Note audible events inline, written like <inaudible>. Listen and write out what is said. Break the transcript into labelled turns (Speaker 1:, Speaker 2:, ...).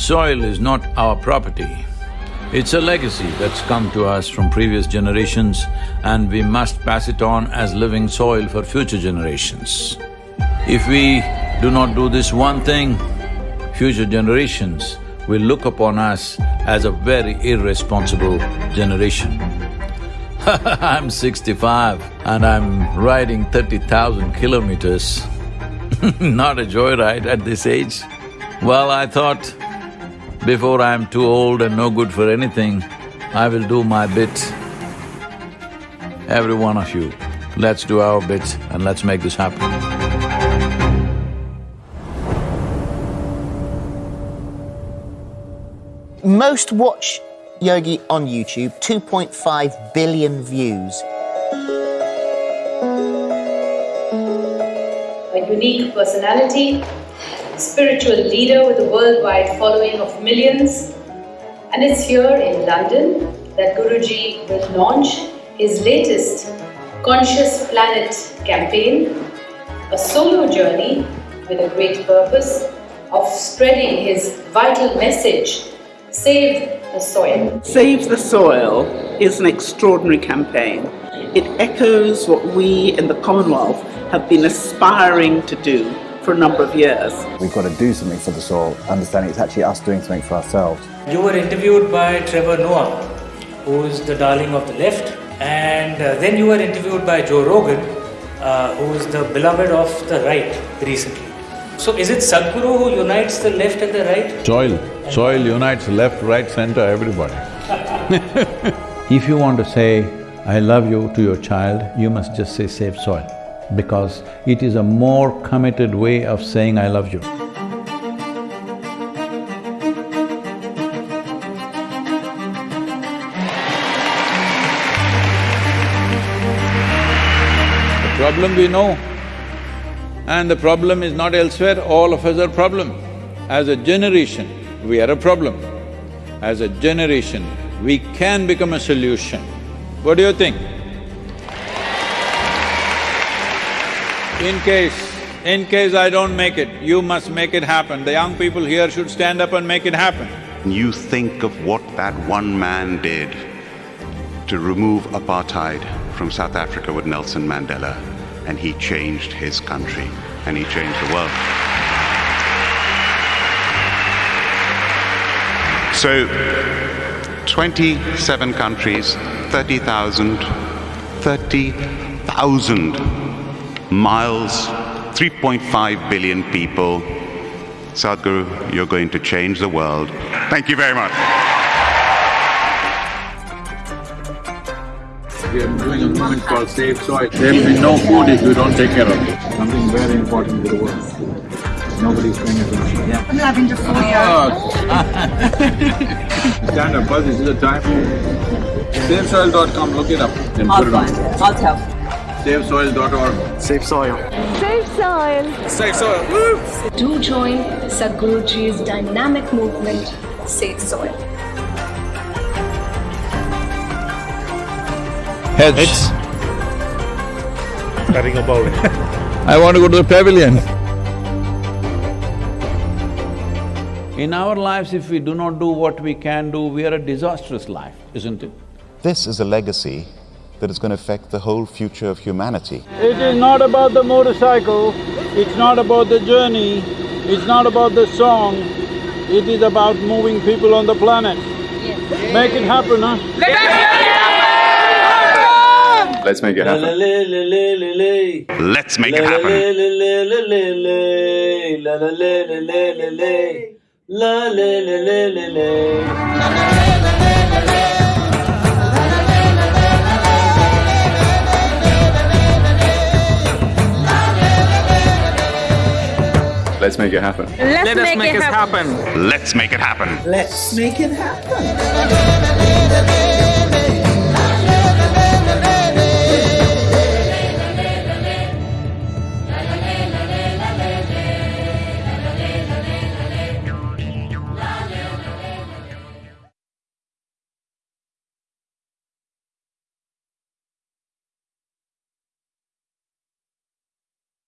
Speaker 1: Soil is not our property. It's a legacy that's come to us from previous generations and we must pass it on as living soil for future generations. If we do not do this one thing, future generations will look upon us as a very irresponsible generation. <laughs> I'm sixty-five and I'm riding thirty thousand kilometers. <laughs> Not a joyride at this age. Well, I thought before I'm too old and no good for anything, I will do my bit. Every one of you, let's do our bit and let's make this happen.
Speaker 2: Most watch Yogi on YouTube, 2.5 billion views.
Speaker 3: A unique personality, spiritual leader with a worldwide following of millions. And it's here in London that Guruji will launch his latest Conscious Planet campaign, a solo journey with a great purpose of spreading his vital message, Save the Soil.
Speaker 4: Save the Soil is an extraordinary campaign. It echoes what we in the Commonwealth have been aspiring to do for a number of years.
Speaker 5: We've got to do something for the soil, understanding it's actually us doing something for ourselves.
Speaker 6: You were interviewed by Trevor Noah, who is the darling of the left, and uh, then you were interviewed by Joe Rogan, uh, who is the beloved of the right recently. So is it Sadhguru who unites the left and the right?
Speaker 1: Soil, soil unites left, right, center, everybody. <laughs> if you want to say, I love you to your child, you must just say save soil because it is a more committed way of saying I love you. The problem we know, and the problem is not elsewhere, all of us are problem. As a generation, we are a problem. As a generation, we can become a solution. What do you think? In case, in case I don't make it, you must make it happen. The young people here should stand up and make it happen.
Speaker 7: You think of what that one man did to remove apartheid from South Africa with Nelson Mandela, and he changed his country, and he changed the world. So, 27 countries, 30,000, 30,000 miles, 3.5 billion people. Sadhguru, you're going to change the world. Thank you very much.
Speaker 1: We are doing a movement called Save Soil. There will be no food if you don't take care of it. Something very important to the world. Nobody's paying attention. Yeah.
Speaker 8: I'm having to fool you. <laughs>
Speaker 1: Stand up, first, this is the time. SaveSoil.com, look it up. Then
Speaker 8: I'll
Speaker 1: put it on.
Speaker 8: I'll tell.
Speaker 1: SaveSoil.org.
Speaker 5: Save soil.
Speaker 9: Save soil.
Speaker 5: Save soil.
Speaker 3: Do join Sadhguruji's dynamic movement, Save Soil.
Speaker 1: Heads.
Speaker 5: Cutting a bowling. <laughs>
Speaker 1: I want to go to the pavilion. In our lives, if we do not do what we can do, we are a disastrous life, isn't it?
Speaker 7: This is a legacy that is going to affect the whole future of humanity.
Speaker 10: It is not about the motorcycle, it's not about the journey, it's not about the song, it is about moving people on the planet. Make it happen, huh?
Speaker 5: Let's make it
Speaker 6: La
Speaker 5: happen.
Speaker 6: la la la la la la.
Speaker 7: Let's make it
Speaker 6: La la
Speaker 7: happen.
Speaker 6: La la la la la la.
Speaker 5: Let's make it happen.
Speaker 9: Let's make, it happen.
Speaker 7: Let's make it happen.
Speaker 4: Let's make it happen.